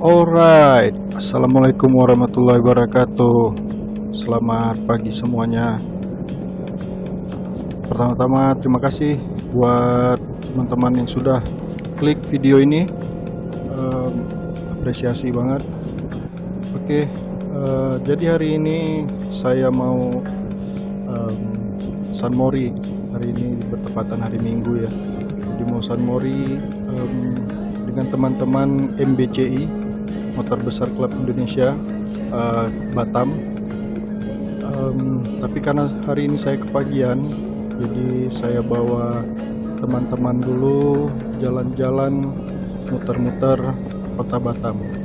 Alright, Assalamualaikum warahmatullahi wabarakatuh. Selamat pagi semuanya. Pertama-tama terima kasih buat teman-teman yang sudah klik video ini. Um, Apresiasi banget. Oke, uh, jadi hari ini saya mau um, San Mori. Hari ini bertepatan hari Minggu ya. Jadi mau San Mori um, dengan teman-teman MBCI motor besar klub Indonesia uh, Batam. Um, tapi karena hari ini saya kepagian jadi saya bawa teman-teman dulu jalan-jalan muter-muter kota Batam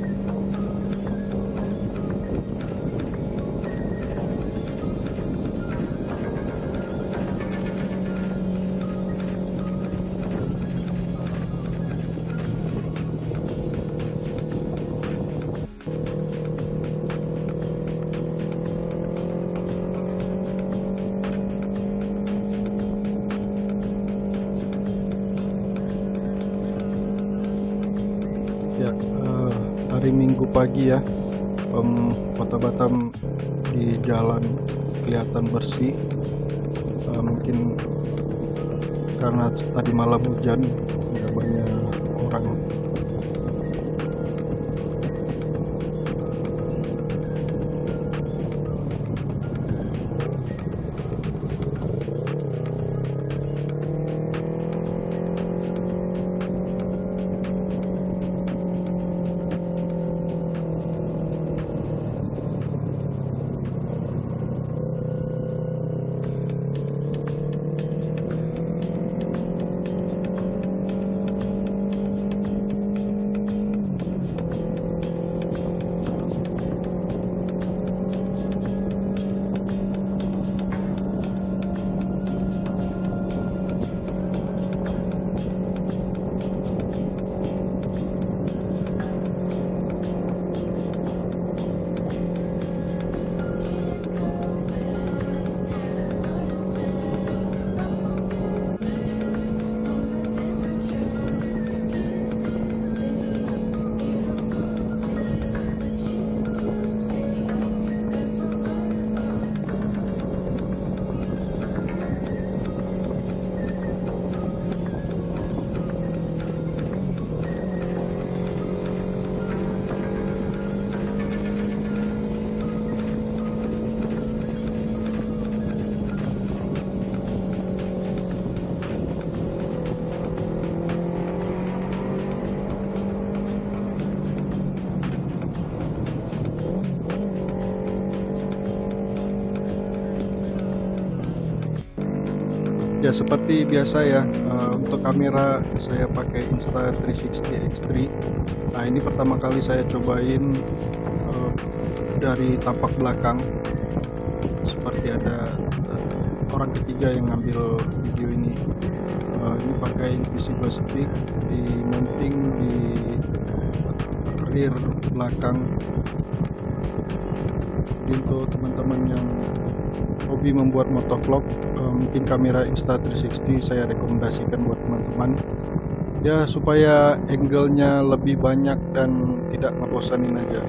hari Minggu pagi ya. Um, kota Batam di jalan kelihatan bersih. Uh, mungkin karena tadi malam hujan tidak banyak orang ya seperti biasa ya uh, untuk kamera saya pakai Insta360 X3 nah ini pertama kali saya cobain uh, dari tampak belakang. Seperti ada uh, orang ketiga yang ngambil video ini. Uh, ini pakai invisible stick di mounting di rear belakang. Jadi untuk teman-teman yang hobi membuat motovlog uh, mungkin kamera Insta360 saya rekomendasikan buat teman-teman. Ya supaya angle-nya lebih banyak dan tidak ngebosanin aja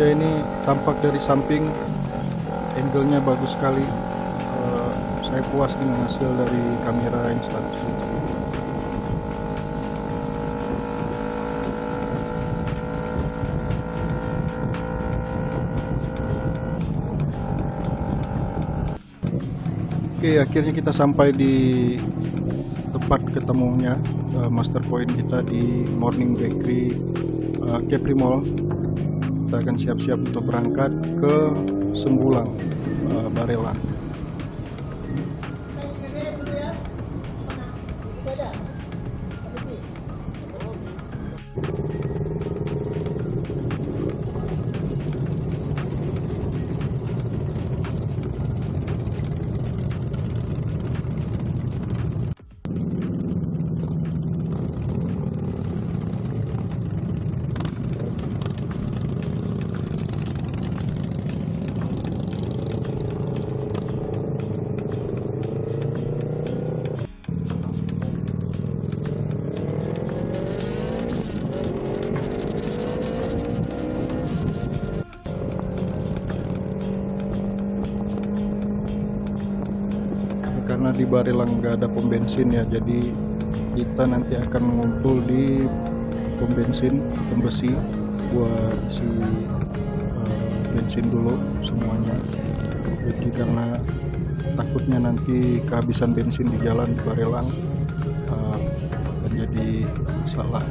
ya ini tampak dari samping. Angle-nya bagus sekali. Uh, saya puas dengan hasil dari kamera Insta360 Oke, akhirnya kita sampai di tempat ketemunya uh, master point kita di Morning Bakery uh, Capri Mall. Kita akan siap-siap untuk berangkat ke Sembulang, uh, di Barelang nggak ada pom bensin ya jadi kita nanti akan ngumpul di pom bensin pembesi buat si uh, bensin dulu semuanya. Jadi karena takutnya nanti kehabisan bensin di jalan di Barelang uh, menjadi salah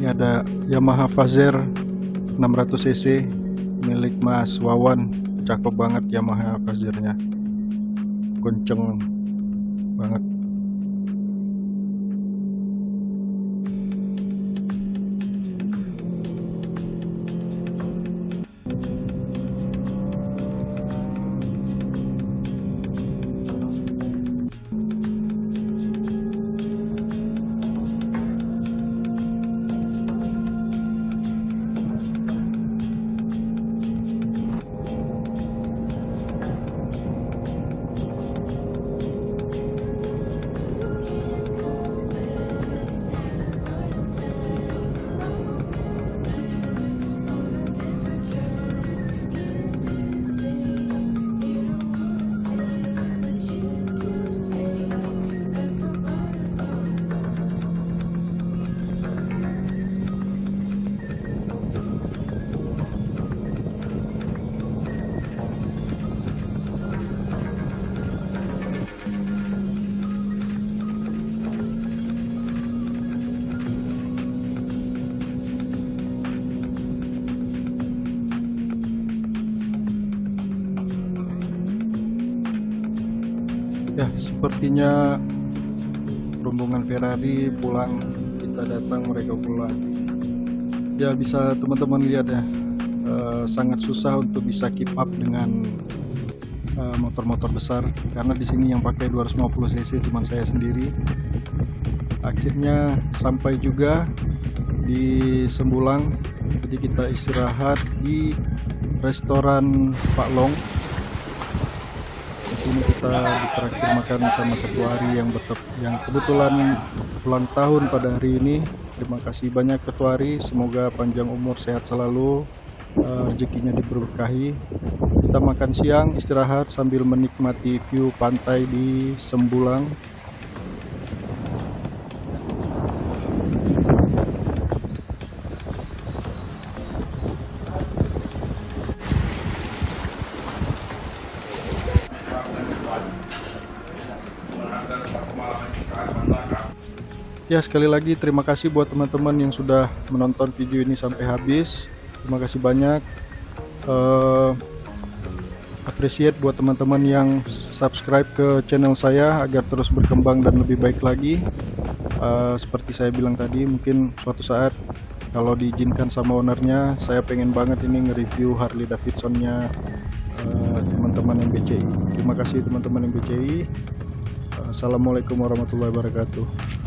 ini ada Yamaha Fazer 600 cc milik Mas Wawan. Cakep banget Yamaha Fazernya kenceng banget sepertinya rombongan Ferrari pulang, kita datang, mereka pulang. Ya, bisa teman-teman lihat ya, eh, sangat susah untuk bisa keep up dengan eh, motor-motor besar karena di sini yang pakai 250 cc cuma saya sendiri. Akhirnya sampai juga di Sembulang, jadi kita istirahat di restoran Pak Long sini kita ditraktir makan sama ketua hari yang betep, yang kebetulan ulang tahun pada hari ini. Terima kasih banyak ketua hari. Semoga panjang umur sehat selalu. Eh, rezekinya diberkahi. Kita makan siang istirahat sambil menikmati view pantai di Sembulang Ya sekali lagi terima kasih buat teman-teman yang sudah menonton video ini sampai habis. Terima kasih banyak. Eh, appreciate buat teman-teman yang subscribe ke channel saya agar terus berkembang dan lebih baik lagi. Eh, seperti saya bilang tadi, mungkin suatu saat kalau diizinkan sama ownernya, saya pengen banget ini nge-review Harley Davidsonnya eh, teman-teman yang BCI. Terima kasih teman-teman yang BCI. Assalamualaikum warahmatullahi wabarakatuh.